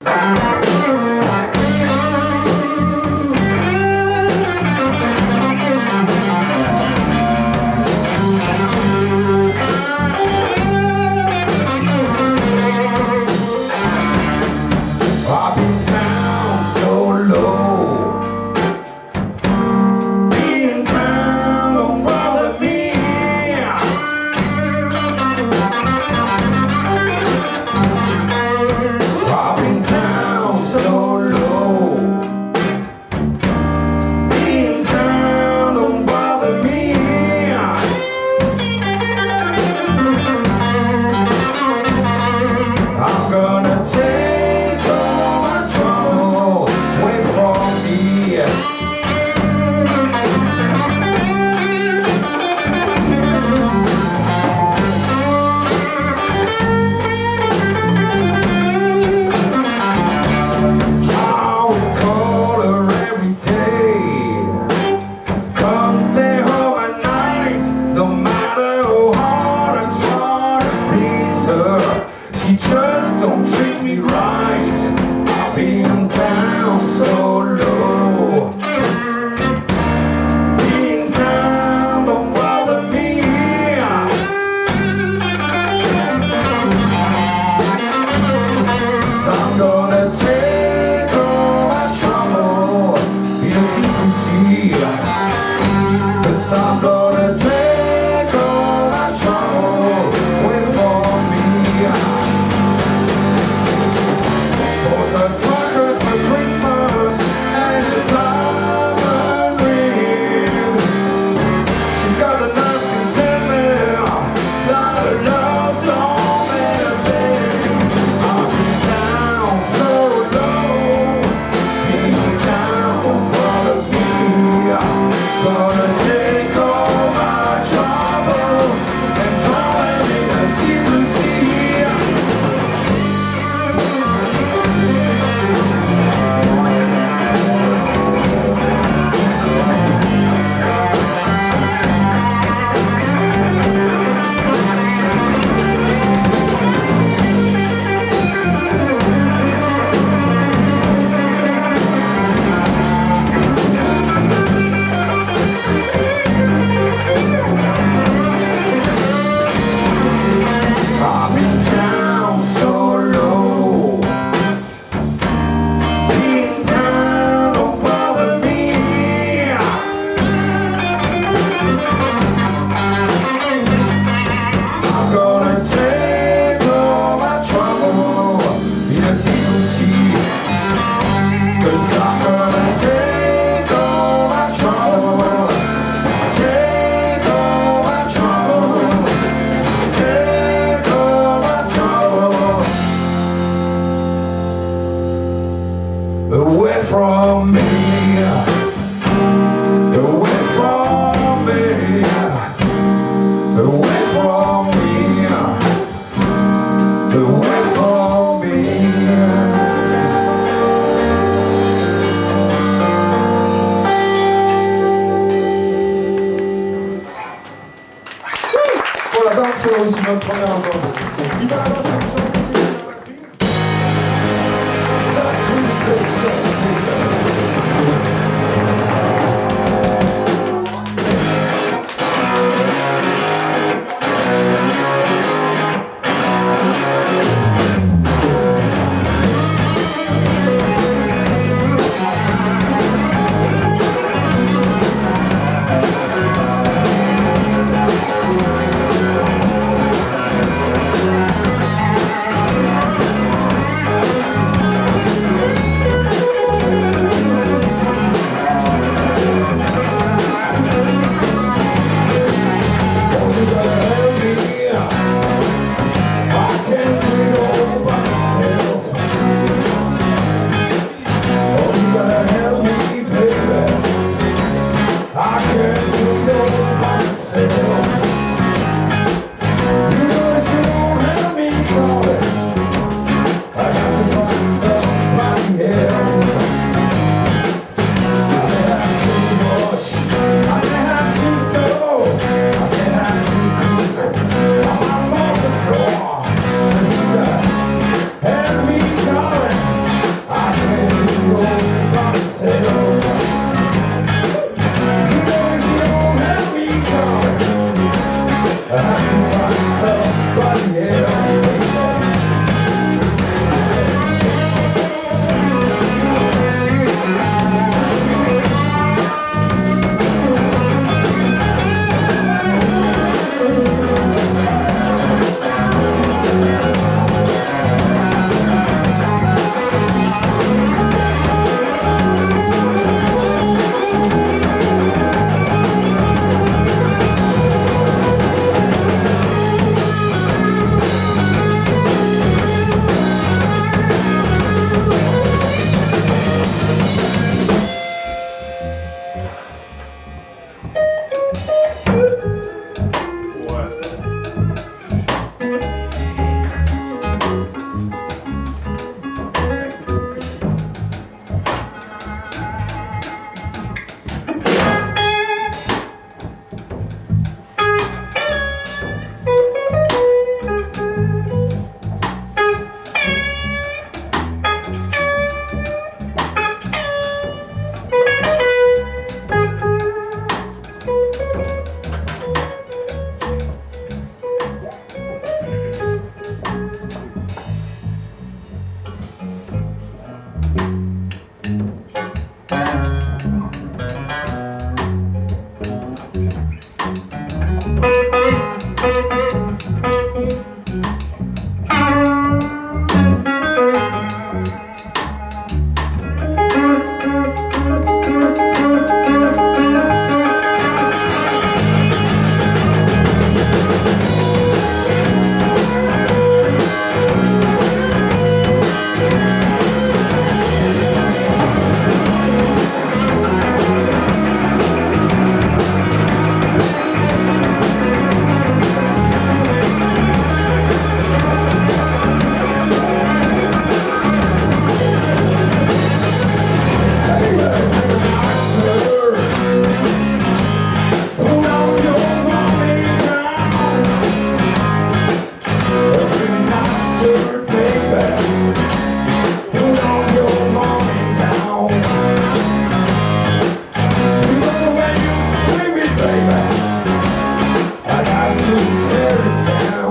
Thank Voilà, donc c'est aussi notre premier album.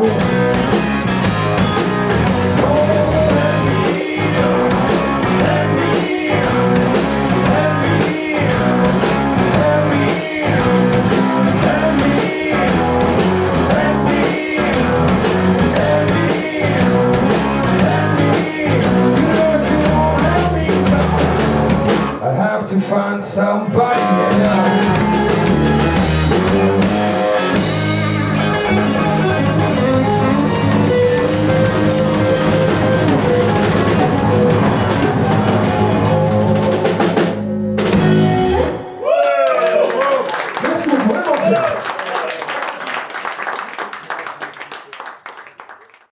know